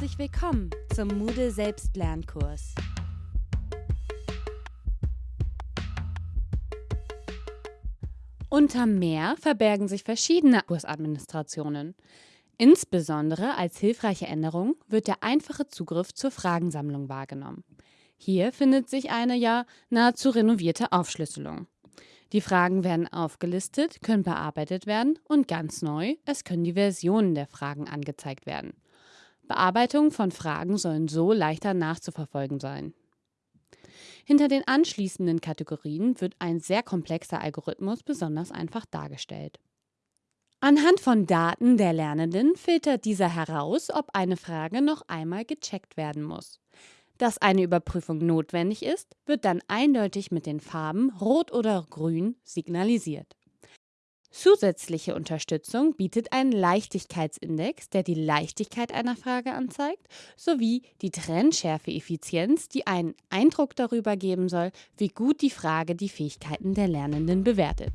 herzlich willkommen zum Moodle Selbstlernkurs. Unter Mehr verbergen sich verschiedene Kursadministrationen. Insbesondere als hilfreiche Änderung wird der einfache Zugriff zur Fragensammlung wahrgenommen. Hier findet sich eine ja nahezu renovierte Aufschlüsselung. Die Fragen werden aufgelistet, können bearbeitet werden und ganz neu, es können die Versionen der Fragen angezeigt werden. Bearbeitung von Fragen sollen so leichter nachzuverfolgen sein. Hinter den anschließenden Kategorien wird ein sehr komplexer Algorithmus besonders einfach dargestellt. Anhand von Daten der Lernenden filtert dieser heraus, ob eine Frage noch einmal gecheckt werden muss. Dass eine Überprüfung notwendig ist, wird dann eindeutig mit den Farben Rot oder Grün signalisiert. Zusätzliche Unterstützung bietet ein Leichtigkeitsindex, der die Leichtigkeit einer Frage anzeigt, sowie die Trennschärfe-Effizienz, die einen Eindruck darüber geben soll, wie gut die Frage die Fähigkeiten der Lernenden bewertet.